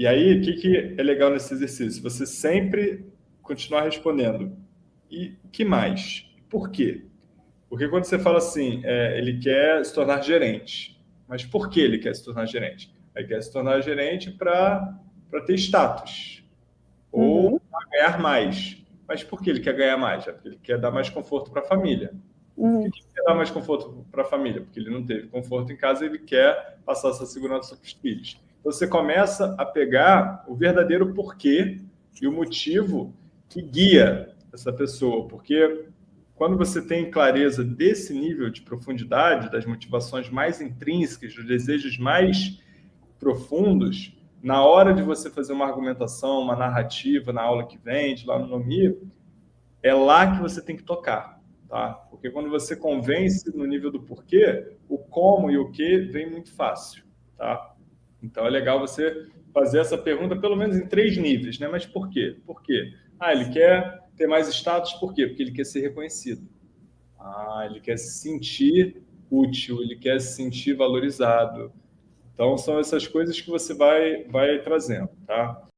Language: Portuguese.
E aí, o que, que é legal nesse exercício? Você sempre continuar respondendo. E que mais? Por quê? Porque quando você fala assim, é, ele quer se tornar gerente. Mas por que ele quer se tornar gerente? Ele quer se tornar gerente para ter status. Ou uhum. ganhar mais. Mas por que ele quer ganhar mais? É porque ele quer dar mais conforto para a família. Uhum. Por que ele quer dar mais conforto para a família? Porque ele não teve conforto em casa e ele quer passar essa segurança para os filhos. Você começa a pegar o verdadeiro porquê e o motivo que guia essa pessoa. Porque quando você tem clareza desse nível de profundidade, das motivações mais intrínsecas, dos desejos mais profundos, na hora de você fazer uma argumentação, uma narrativa na aula que vem, lá no NOMI, é lá que você tem que tocar, tá? Porque quando você convence no nível do porquê, o como e o que vem muito fácil, tá? Então é legal você fazer essa pergunta pelo menos em três níveis, né? Mas por quê? Por quê? Ah, ele quer ter mais status, por quê? Porque ele quer ser reconhecido. Ah, ele quer se sentir útil, ele quer se sentir valorizado. Então, são essas coisas que você vai, vai trazendo, tá?